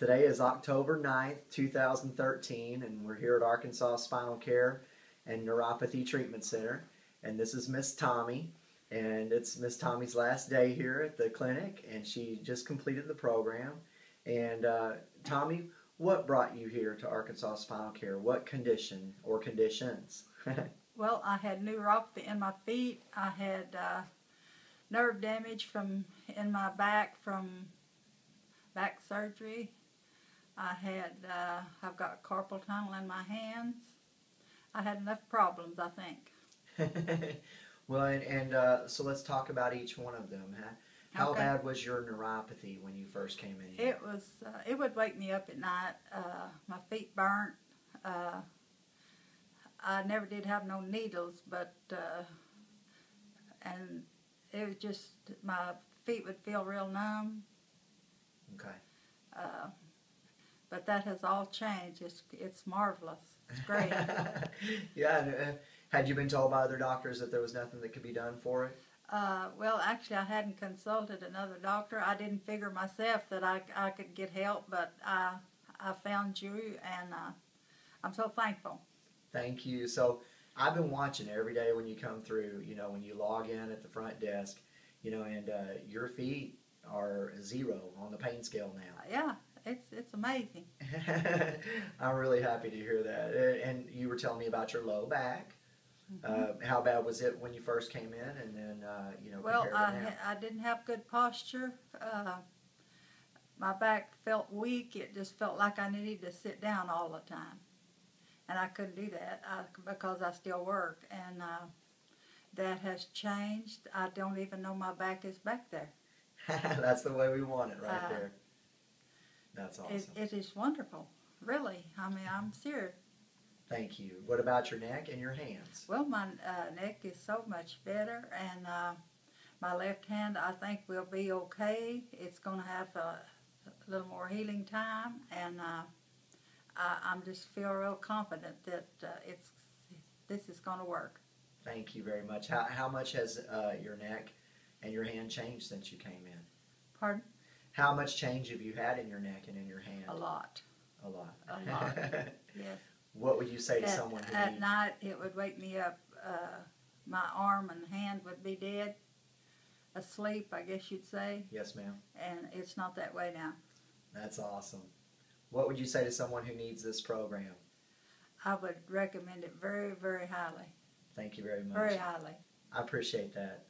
Today is October 9th, 2013, and we're here at Arkansas Spinal Care and Neuropathy Treatment Center. And this is Miss Tommy, and it's Miss Tommy's last day here at the clinic, and she just completed the program. And uh, Tommy, what brought you here to Arkansas Spinal Care? What condition or conditions? Well, I had neuropathy in my feet. I had uh, nerve damage from in my back from back surgery. I had uh, I've got carpal tunnel in my hands. I had enough problems, I think. well, and, and uh, so let's talk about each one of them. Huh? How Okay. bad was your neuropathy when you first came in? here? It was uh, it would wake me up at night. Uh, my feet burnt. Uh, I never did have no needles, but uh, and it was just my feet would feel real numb. Okay. That has all changed. It's it's marvelous. It's great. yeah. And, uh, had you been told by other doctors that there was nothing that could be done for it? uh, well, actually, I hadn't consulted another doctor. I didn't figure myself that I, I could get help, but I I found you, and uh, I'm so thankful. Thank you. So I've been watching every day when you come through. You know, when you log in at the front desk. You know, and uh, your feet are zero on the pain scale now. Yeah, it's it's amazing. I'm really happy to hear that. Uh, And you were telling me about your low back. Uh, how bad was it when you first came in, and then uh, you know Well, I ha- I didn't have good posture. Uh, my back felt weak. It just felt like I needed to sit down all the time, and I couldn't do that I, because I still work. And uh, that has changed. I don't even know my back is back there. That's the way we want it, right Uh, there. That's awesome. It, it is wonderful, really. I mean, I'm serious. Thank you. What about your neck and your hands? Well, my uh, neck is so much better, and uh, my left hand, I think, will be okay. It's going to have a, a little more healing time, and uh, I, I'm just feel real confident that uh, it's this is going to work. Thank you very much. How, how much has uh, your neck and your hand changed since you came in? Pardon? How much change have you had in your neck and in your hand? A lot. A lot. A lot. Yes. what would you say to someone who at needs- night, it would wake me up. Uh, my arm and hand would be dead, asleep, I guess you'd say, Yes, ma'am. and it's not that way now. That's awesome. What would you say to someone who needs this program? I would recommend it very, very highly. Thank you very much. Very highly. I appreciate that.